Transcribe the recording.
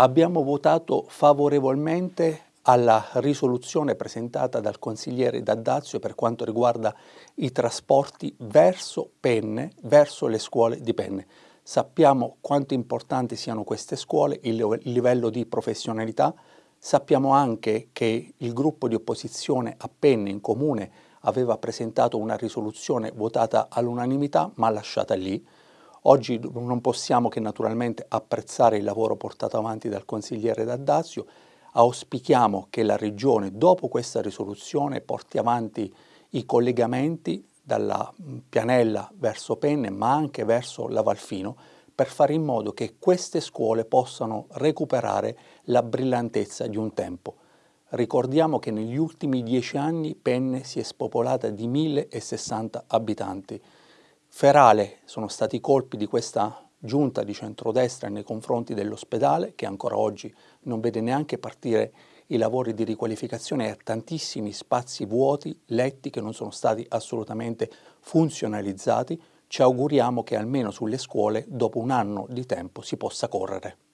abbiamo votato favorevolmente alla risoluzione presentata dal consigliere D'Addazio per quanto riguarda i trasporti verso Penne, verso le scuole di Penne. Sappiamo quanto importanti siano queste scuole, il livello di professionalità, sappiamo anche che il gruppo di opposizione a Penne in comune aveva presentato una risoluzione votata all'unanimità ma lasciata lì, Oggi non possiamo che naturalmente apprezzare il lavoro portato avanti dal consigliere D'Addazio, auspichiamo che la Regione dopo questa risoluzione porti avanti i collegamenti dalla Pianella verso Penne ma anche verso la Valfino per fare in modo che queste scuole possano recuperare la brillantezza di un tempo. Ricordiamo che negli ultimi dieci anni Penne si è spopolata di 1060 abitanti, Ferale sono stati i colpi di questa giunta di centrodestra nei confronti dell'ospedale che ancora oggi non vede neanche partire i lavori di riqualificazione e tantissimi spazi vuoti, letti che non sono stati assolutamente funzionalizzati. Ci auguriamo che almeno sulle scuole dopo un anno di tempo si possa correre.